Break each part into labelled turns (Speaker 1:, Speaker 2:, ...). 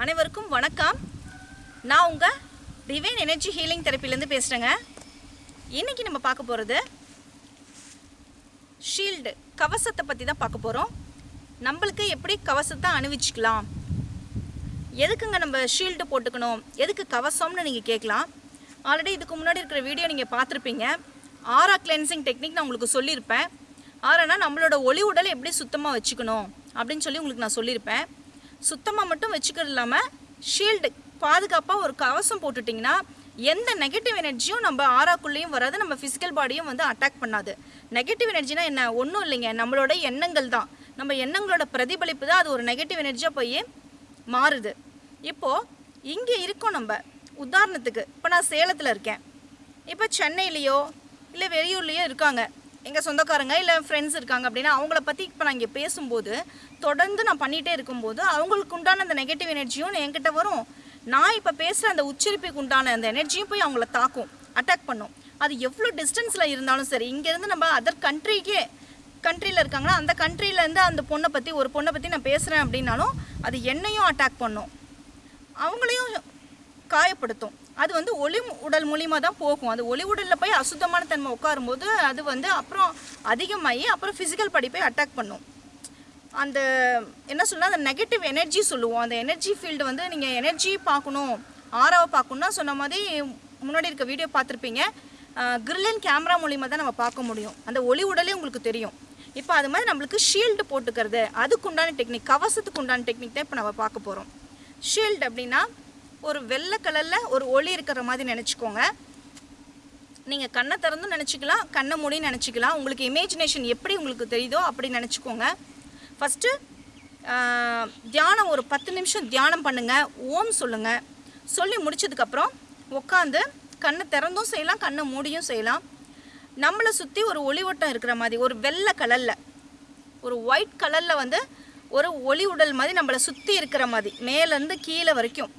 Speaker 1: அனைவருக்கும் வணக்கம். நான் உங்கள் டிவைன் எனர்ஜி ஹீலிங் தெரப்பிலேருந்து பேசுகிறேங்க இன்றைக்கி நம்ம பார்க்க போகிறது ஷீல்டு கவசத்தை பற்றி தான் பார்க்க போகிறோம் நம்மளுக்கு எப்படி கவசத்தை அணிவிச்சுக்கலாம்? எதுக்குங்க நம்ம ஷீல்டு போட்டுக்கணும்? எதுக்கு கவசம்னு நீங்கள் கேட்கலாம். ஆல்ரெடி இதுக்கு முன்னாடி இருக்கிற வீடியோ நீங்கள் பார்த்துருப்பீங்க. ஆரா கிளென்சிங் டெக்னிக் நான் உங்களுக்கு சொல்லியிருப்பேன். ஆறானா நம்மளோட ஒளி உடலை எப்படி சுத்தமாக வச்சுக்கணும்? அப்படின்னு சொல்லி உங்களுக்கு நான் சொல்லியிருப்பேன். சுத்தமாக மட்டும் வச்சுக்கிறது இல்லாமல் ஷீல்டு பாதுகாப்பாக ஒரு கவசம் போட்டுட்டிங்கன்னா எந்த நெகட்டிவ் எனர்ஜியும் நம்ம ஆறாக்குள்ளேயும் வராது நம்ம ஃபிசிக்கல் பாடியும் வந்து அட்டாக் பண்ணாது. நெகட்டிவ் எனர்ஜினா என்ன? ஒன்றும் இல்லைங்க. நம்மளோட எண்ணங்கள் தான். நம்ம எண்ணங்களோட பிரதிபலிப்பு தான் அது ஒரு நெகட்டிவ் எனர்ஜியாக போய் மாறுது. இப்போது இங்கே இருக்கோம் நம்ம. உதாரணத்துக்கு இப்போ நான் சேலத்தில் இருக்கேன். இப்போ சென்னையிலையோ இல்லை வெளியூர்லேயோ இருக்காங்க. எங்கள் சொந்தக்காரங்க இல்லை ஃப்ரெண்ட்ஸ் இருக்காங்க அப்படின்னா அவங்கள பற்றி இப்போ நான் இங்கே பேசும்போது தொடர்ந்து நான் பண்ணிகிட்டே இருக்கும்போது அவங்களுக்கு உண்டான அந்த நெகட்டிவ் எனர்ஜியும் என்கிட்ட வரும். நான் இப்போ பேசுகிற அந்த உச்சரிப்புக்கு உண்டான அந்த எனர்ஜியும் போய் அவங்கள தாக்கும் அட்டாக் பண்ணும். அது எவ்வளோ டிஸ்டன்ஸில் இருந்தாலும் சரி இங்கேருந்து நம்ம அதர் கண்ட்ரிக்கே கண்ட்ரியில் இருக்காங்கன்னா அந்த கண்ட்ரிலேருந்து அந்த பொண்ணை பற்றி ஒரு பொண்ணை பற்றி நான் பேசுகிறேன் அப்படின்னாலும் அது என்னையும் அட்டாக் பண்ணும். அவங்களையும் காயப்படுத்தும். அது வந்து ஒளி உடல் மூலியமாக தான் போகும். அது ஒளி உடலில் போய் அசுத்தமான தன்மை உட்காரும்போது அது வந்து அப்புறம் அதிகமாகி அப்புறம் ஃபிசிக்கல் படிப்பை அட்டாக் பண்ணும். அந்த என்ன சொல்லலாம் அந்த நெகட்டிவ் எனர்ஜி சொல்லுவோம். அந்த எனர்ஜி ஃபீல்டு வந்து நீங்கள் எனர்ஜி பார்க்கணும் ஆறாவை பார்க்கணுன்னா சொன்ன மாதிரி முன்னாடி இருக்க வீடியோ பார்த்துருப்பீங்க. கிரில்லன் கேமரா மூலிமா தான் நம்ம பார்க்க முடியும். அந்த ஒளி உடலே உங்களுக்கு தெரியும். இப்போ அது மாதிரி நம்மளுக்கு ஷீல்டு போட்டுக்கிறது. அதுக்கு உண்டான டெக்னிக் கவசத்துக்கு உண்டான டெக்னிக் தான் இப்போ நம்ம பார்க்க போகிறோம் ஷீல்டு அப்படின்னா ஒரு வெள்ளை கலரில் ஒரு ஒளி இருக்கிற மாதிரி நினச்சிக்கோங்க. நீங்கள் கண்ணை திறந்தும் நினச்சிக்கலாம் கண்ணை மூடி நினச்சிக்கலாம். உங்களுக்கு இமேஜினேஷன் எப்படி உங்களுக்கு தெரியுதோ அப்படி நினச்சிக்கோங்க. ஃபஸ்ட்டு தியானம் ஒரு பத்து நிமிஷம் தியானம் பண்ணுங்கள் ஓம் சொல்லுங்கள் சொல்லி முடிச்சதுக்கப்புறம் உட்காந்து கண்ணை திறந்தும் செய்யலாம் கண்ணை மூடியும் செய்யலாம். நம்மளை சுற்றி ஒரு ஒளிவட்டம் இருக்கிற மாதிரி ஒரு வெள்ளை கலரில் ஒரு ஒயிட் கலரில் வந்து ஒரு ஒளி உடல் மாதிரி நம்மளை சுற்றி இருக்கிற மாதிரி மேலேருந்து கீழே வரைக்கும்.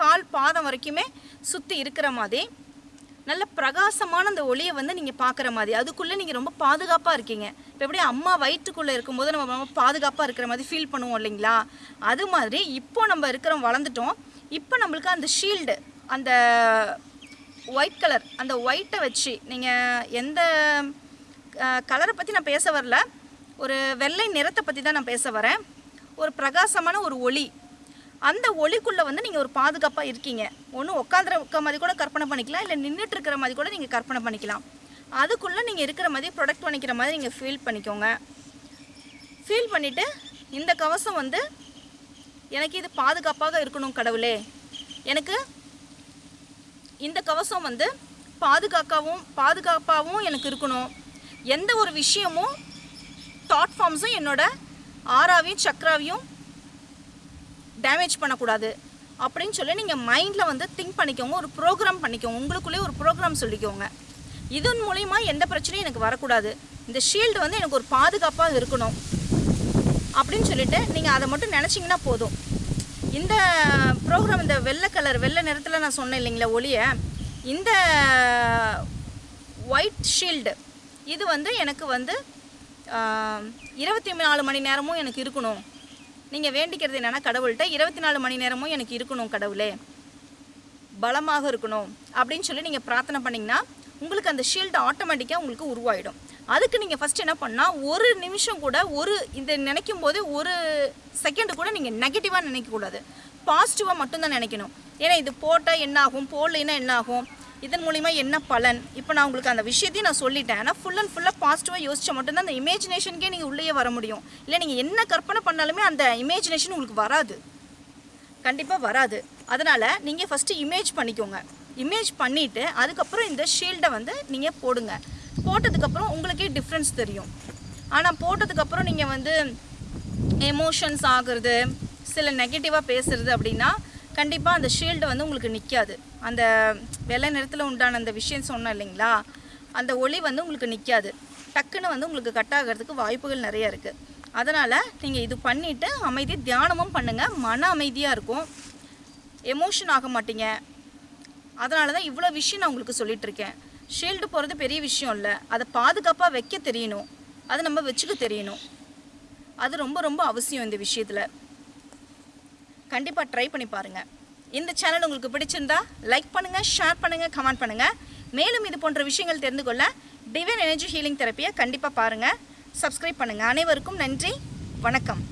Speaker 1: கால் பாதம் வரைக்குமே சுற்றி இருக்கிற மாதிரி. நல்ல பிரகாசமான அந்த ஒளியை வந்து நீங்கள் பார்க்குற மாதிரி. அதுக்குள்ளே நீங்கள் ரொம்ப பாதுகாப்பாக இருக்கீங்க. இப்போ எப்படி அம்மா வயிற்றுக்குள்ளே இருக்கும்போது நம்ம ரொம்ப பாதுகாப்பாக இருக்கிற மாதிரி ஃபீல் பண்ணுவோம் இல்லைங்களா? அது மாதிரி இப்போ நம்ம இருக்கிறோம் வளர்ந்துட்டோம். இப்போ நம்மளுக்கு அந்த ஷீல்டு அந்த ஒயிட் கலர் அந்த ஒயிட்டை வச்சு நீங்கள் எந்த கலரை பற்றி நான் பேச வரல. ஒரு வெள்ளை நிறத்தை பற்றி தான் நான் பேச வரேன். ஒரு பிரகாசமான ஒரு ஒளி அந்த ஒளிக்குள்ளே வந்து நீங்கள் ஒரு பாதுகாப்பாக இருக்கீங்க. ஒன்று உட்காந்துருக்க மாதிரி கூட கற்பனை பண்ணிக்கலாம். இல்லை நின்றுட்டு இருக்கிற மாதிரி கூட நீங்கள் கற்பனை பண்ணிக்கலாம். அதுக்குள்ளே நீங்கள் இருக்கிற மாதிரி ப்ரொடக்ட் பண்ணிக்கிற மாதிரி நீங்கள் ஃபீல் பண்ணிக்கோங்க. ஃபீல் பண்ணிவிட்டு இந்த கவசம் வந்து எனக்கு இது பாதுகாப்பாக இருக்கணும் கடவுளே. எனக்கு இந்த கவசம் வந்து பாதுகாக்கவும் பாதுகாப்பாகவும் எனக்கு இருக்கணும். எந்த ஒரு விஷயமும் தாட் ஃபார்ம்ஸும் என்னோட ஆறாவையும் சக்கராவையும் டேமேஜ் பண்ணக்கூடாது. அப்படின்னு சொல்லி நீங்கள் மைண்டில் வந்து திங்க் பண்ணிக்கோங்க ஒரு ப்ரோக்ராம் பண்ணிக்கோங்க உங்களுக்குள்ளேயே ஒரு ப்ரோக்ராம் சொல்லிக்கோங்க. இதன் மூலிமா எந்த பிரச்சனையும் எனக்கு வரக்கூடாது. இந்த ஷீல்டு வந்து எனக்கு ஒரு பாதுகாப்பாக இருக்கணும். அப்படின்னு சொல்லிட்டு நீங்கள் அதை மட்டும் நினச்சிங்கன்னா போதும். இந்த ப்ரோக்ராம் இந்த வெள்ளை கலர் வெள்ளை நிறத்தில் நான் சொன்னேன் இல்லைங்களா ஒளியை இந்த ஒயிட் ஷீல்டு இது வந்து எனக்கு வந்து இருபத்தி நாலு மணி நேரமும் எனக்கு இருக்கணும். நீங்கள் வேண்டிக்கிறது என்னென்னா கடவுள்கிட்ட இருபத்தி நாலு மணி நேரமும் எனக்கு இருக்கணும் கடவுளே. பலமாக இருக்கணும் அப்படின்னு சொல்லி நீங்கள் பிரார்த்தனை பண்ணிங்கன்னா உங்களுக்கு அந்த ஷீல்டு ஆட்டோமேட்டிக்காக உங்களுக்கு உருவாயிடும். அதுக்கு நீங்கள் ஃபஸ்ட் என்ன பண்ணால் ஒரு நிமிஷம் கூட ஒரு இதை நினைக்கும் போது ஒரு செகண்டு கூட நீங்கள் நெகட்டிவாக நினைக்கக்கூடாது. பாசிட்டிவாக மட்டும்தான் நினைக்கணும். ஏன்னா இது போட்டால் என்ன ஆகும் போடலைன்னா என்ன ஆகும் இதன் மூலிமா என்ன பலன்? இப்போ நான் உங்களுக்கு அந்த விஷயத்தையும் நான் சொல்லிட்டேன். ஆனால் ஃபுல் அண்ட் ஃபுல்லாக பாசிட்டிவாக யோசிச்சா மட்டும்தான் அந்த இமேஜினேஷனுக்கே நீங்கள் உள்ளே வர முடியும். இல்லை நீங்கள் என்ன கற்பனை பண்ணாலுமே அந்த இமேஜினேஷன் உங்களுக்கு வராது. கண்டிப்பாக வராது. அதனால் நீங்கள் ஃபஸ்ட்டு இமேஜ் பண்ணிக்கோங்க. இமேஜ் பண்ணிவிட்டு அதுக்கப்புறம் இந்த ஷீல்டை வந்து நீங்கள் போடுங்க. போட்டதுக்கப்புறம் உங்களுக்கே டிஃப்ரென்ஸ் தெரியும். ஆனால் போட்டதுக்கப்புறம் நீங்கள் வந்து எமோஷன்ஸ் ஆகுறது சில நெகட்டிவாக பேசுறது அப்படின்னா கண்டிப்பாக அந்த ஷீல்டு வந்து உங்களுக்கு நிற்காது அந்த வெள்ளை நிறத்தில் உண்டான அந்த விஷயம் சொன்னேன் இல்லைங்களா? அந்த ஒளி வந்து உங்களுக்கு நிற்காது டக்குன்னு வந்து உங்களுக்கு கட் ஆகிறதுக்கு வாய்ப்புகள் நிறைய இருக்குது அதனால் நீங்கள் இது பண்ணிவிட்டு அமைதி தியானமும் பண்ணுங்கள் மன அமைதியாக இருக்கும். எமோஷன் ஆக மாட்டீங்க. அதனால தான் இவ்வளோ விஷயம் நான் உங்களுக்கு சொல்லிகிட்ருக்கேன் ஷீல்டு போகிறது பெரிய விஷயம் இல்லை. அதை பாதுகாப்பாக வைக்க தெரியணும். அதை நம்ம வச்சுக்க தெரியணும். அது ரொம்ப ரொம்ப அவசியம் இந்த விஷயத்தில். கண்டிப்பாக ட்ரை பண்ணி பாருங்கள் இந்த சேனல் உங்களுக்கு பிடிச்சிருந்தா லைக் பண்ணுங்கள் ஷேர் பண்ணுங்கள் கமெண்ட் பண்ணுங்கள் மேலும் இது போன்ற விஷயங்கள் தெரிந்து கொள்ள டிவைன் எனர்ஜி ஹீலிங் தெரப்பியை கண்டிப்பாக பாருங்கள் சப்ஸ்கிரைப் பண்ணுங்கள் அனைவருக்கும் நன்றி. வணக்கம்.